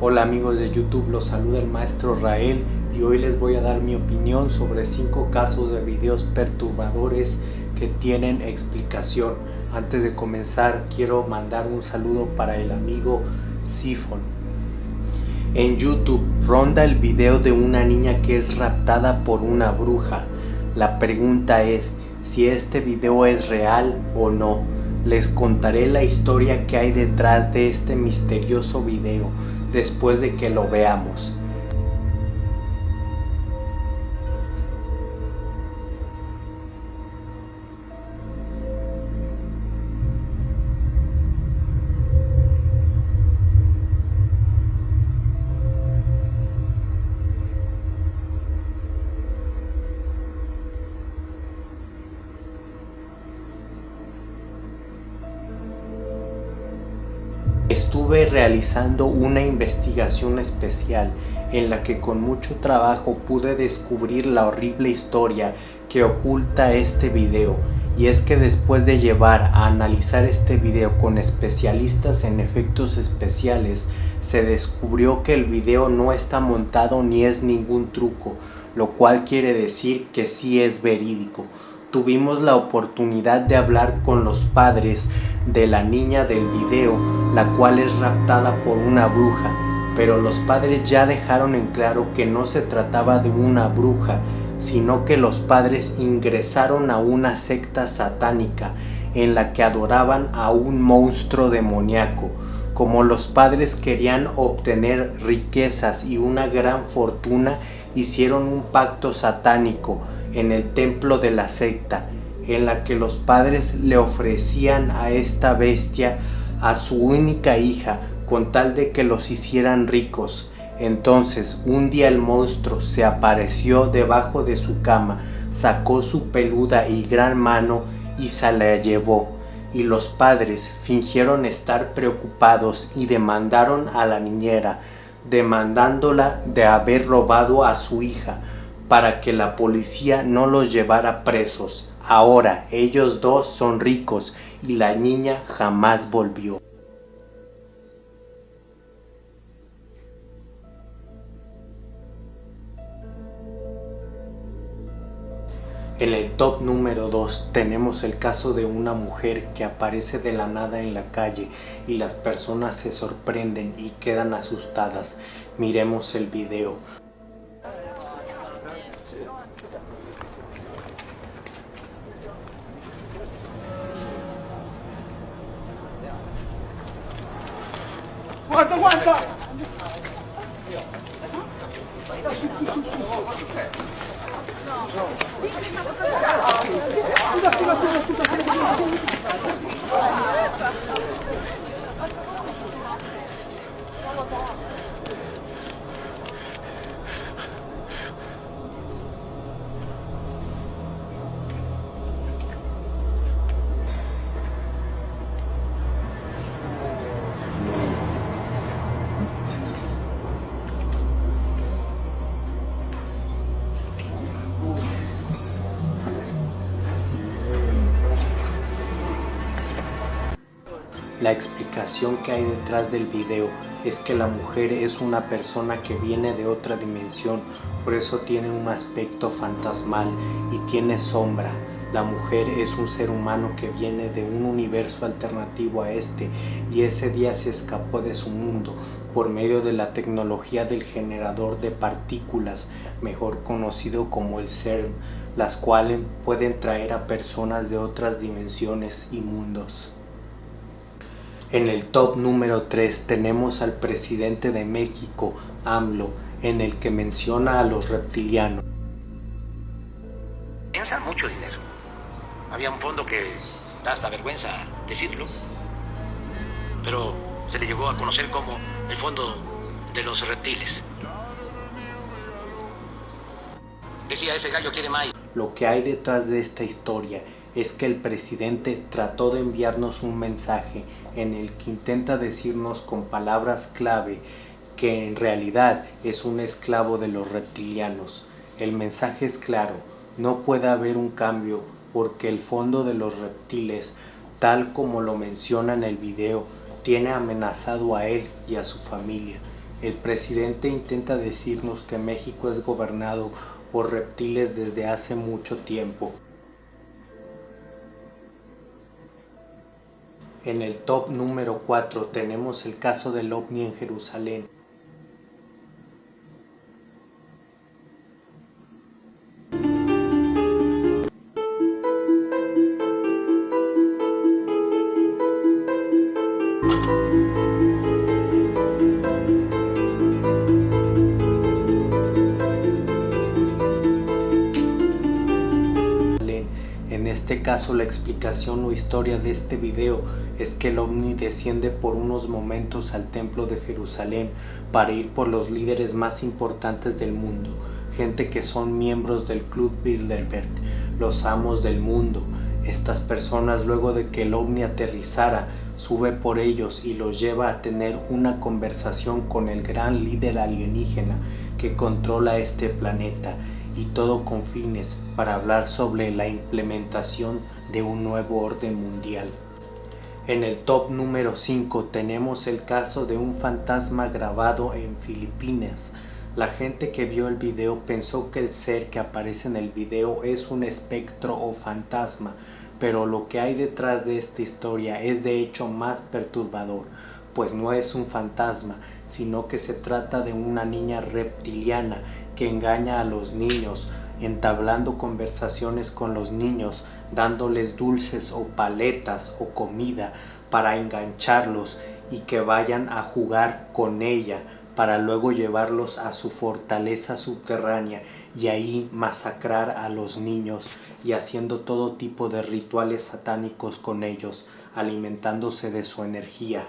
Hola amigos de YouTube, los saluda el maestro Rael y hoy les voy a dar mi opinión sobre 5 casos de videos perturbadores que tienen explicación. Antes de comenzar quiero mandar un saludo para el amigo Sifon. En YouTube ronda el video de una niña que es raptada por una bruja. La pregunta es si este video es real o no les contaré la historia que hay detrás de este misterioso video después de que lo veamos. Estuve realizando una investigación especial en la que con mucho trabajo pude descubrir la horrible historia que oculta este video. Y es que después de llevar a analizar este video con especialistas en efectos especiales se descubrió que el video no está montado ni es ningún truco lo cual quiere decir que sí es verídico tuvimos la oportunidad de hablar con los padres de la niña del video, la cual es raptada por una bruja, pero los padres ya dejaron en claro que no se trataba de una bruja, sino que los padres ingresaron a una secta satánica en la que adoraban a un monstruo demoníaco. Como los padres querían obtener riquezas y una gran fortuna, hicieron un pacto satánico en el templo de la secta, en la que los padres le ofrecían a esta bestia a su única hija con tal de que los hicieran ricos. Entonces un día el monstruo se apareció debajo de su cama, sacó su peluda y gran mano y se la llevó y los padres fingieron estar preocupados y demandaron a la niñera, demandándola de haber robado a su hija para que la policía no los llevara presos. Ahora ellos dos son ricos y la niña jamás volvió. En el top número 2 tenemos el caso de una mujer que aparece de la nada en la calle y las personas se sorprenden y quedan asustadas. Miremos el video. 뛰어 뛰어 뛰어 뛰어 La explicación que hay detrás del video es que la mujer es una persona que viene de otra dimensión, por eso tiene un aspecto fantasmal y tiene sombra. La mujer es un ser humano que viene de un universo alternativo a este y ese día se escapó de su mundo por medio de la tecnología del generador de partículas, mejor conocido como el CERN, las cuales pueden traer a personas de otras dimensiones y mundos. En el top número 3 tenemos al presidente de México, AMLO, en el que menciona a los reptilianos. Piensan mucho dinero. Había un fondo que da hasta vergüenza decirlo, pero se le llegó a conocer como el fondo de los reptiles. Decía, ese gallo quiere más. Lo que hay detrás de esta historia es que el presidente trató de enviarnos un mensaje en el que intenta decirnos con palabras clave que en realidad es un esclavo de los reptilianos. El mensaje es claro, no puede haber un cambio porque el fondo de los reptiles, tal como lo menciona en el video, tiene amenazado a él y a su familia. El presidente intenta decirnos que México es gobernado por reptiles desde hace mucho tiempo. En el top número 4 tenemos el caso del ovni en Jerusalén. Caso la explicación o historia de este video es que el ovni desciende por unos momentos al templo de Jerusalén para ir por los líderes más importantes del mundo, gente que son miembros del Club Bilderberg, los amos del mundo. Estas personas luego de que el ovni aterrizara sube por ellos y los lleva a tener una conversación con el gran líder alienígena que controla este planeta y todo con fines para hablar sobre la implementación de un nuevo orden mundial. En el top número 5 tenemos el caso de un fantasma grabado en Filipinas. La gente que vio el video pensó que el ser que aparece en el video es un espectro o fantasma, pero lo que hay detrás de esta historia es de hecho más perturbador, pues no es un fantasma, sino que se trata de una niña reptiliana que engaña a los niños, entablando conversaciones con los niños, dándoles dulces o paletas o comida para engancharlos y que vayan a jugar con ella para luego llevarlos a su fortaleza subterránea y ahí masacrar a los niños y haciendo todo tipo de rituales satánicos con ellos, alimentándose de su energía.